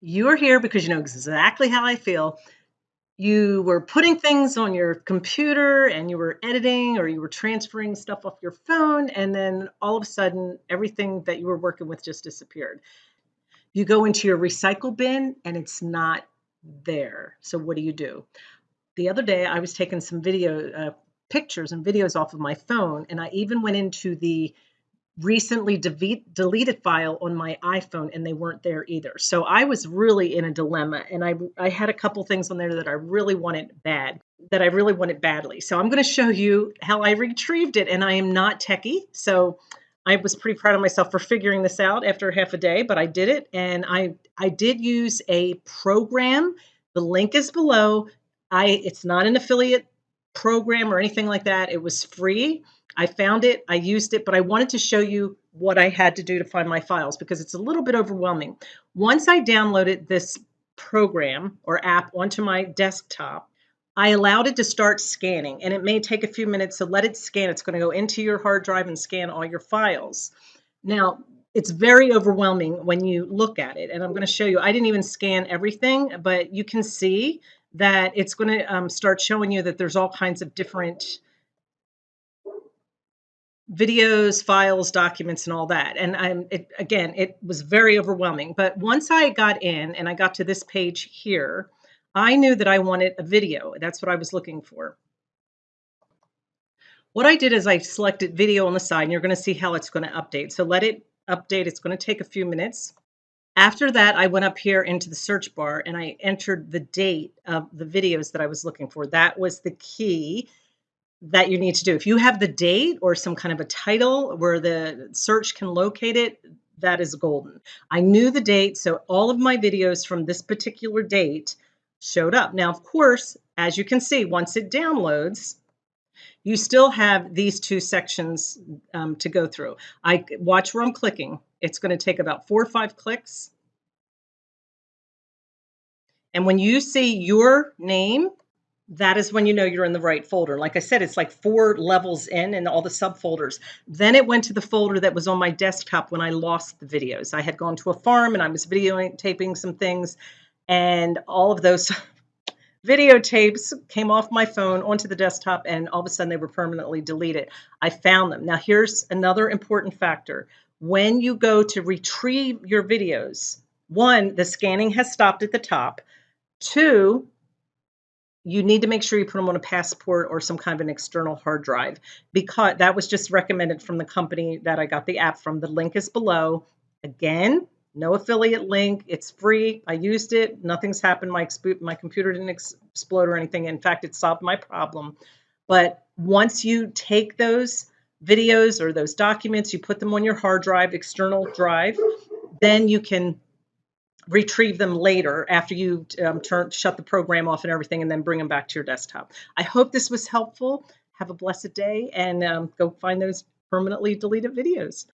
You're here because you know exactly how I feel. You were putting things on your computer and you were editing or you were transferring stuff off your phone, and then all of a sudden, everything that you were working with just disappeared. You go into your recycle bin and it's not there. So, what do you do? The other day, I was taking some video uh, pictures and videos off of my phone, and I even went into the recently de- deleted file on my iPhone and they weren't there either. So I was really in a dilemma and I I had a couple things on there that I really wanted bad, that I really wanted badly. So I'm going to show you how I retrieved it and I am not techie. So I was pretty proud of myself for figuring this out after half a day, but I did it and I I did use a program. The link is below. I it's not an affiliate program or anything like that. It was free I found it, I used it, but I wanted to show you what I had to do to find my files because it's a little bit overwhelming. Once I downloaded this program or app onto my desktop, I allowed it to start scanning and it may take a few minutes to let it scan. It's going to go into your hard drive and scan all your files. Now, it's very overwhelming when you look at it and I'm going to show you. I didn't even scan everything, but you can see that it's going to um, start showing you that there's all kinds of different videos, files, documents, and all that. And I'm it, again, it was very overwhelming. But once I got in and I got to this page here, I knew that I wanted a video. That's what I was looking for. What I did is I selected video on the side, and you're going to see how it's going to update. So let it update. It's going to take a few minutes. After that, I went up here into the search bar and I entered the date of the videos that I was looking for. That was the key that you need to do. If you have the date or some kind of a title where the search can locate it, that is golden. I knew the date, so all of my videos from this particular date showed up. Now, of course, as you can see, once it downloads, you still have these two sections um, to go through. I watch where I'm clicking. It's going to take about four or five clicks. And when you see your name that is when you know you're in the right folder. Like I said, it's like four levels in and all the subfolders. Then it went to the folder that was on my desktop when I lost the videos. I had gone to a farm and I was videotaping some things, and all of those videotapes came off my phone onto the desktop, and all of a sudden they were permanently deleted. I found them. Now, here's another important factor. When you go to retrieve your videos, one, the scanning has stopped at the top. Two, you need to make sure you put them on a passport or some kind of an external hard drive because that was just recommended from the company that I got the app from. The link is below. Again, no affiliate link. It's free. I used it. Nothing's happened. My my computer didn't explode or anything. In fact, it solved my problem. But once you take those videos or those documents, you put them on your hard drive, external drive, then you can retrieve them later after you um, turn shut the program off and everything and then bring them back to your desktop. I hope this was helpful. Have a blessed day and um, go find those permanently deleted videos.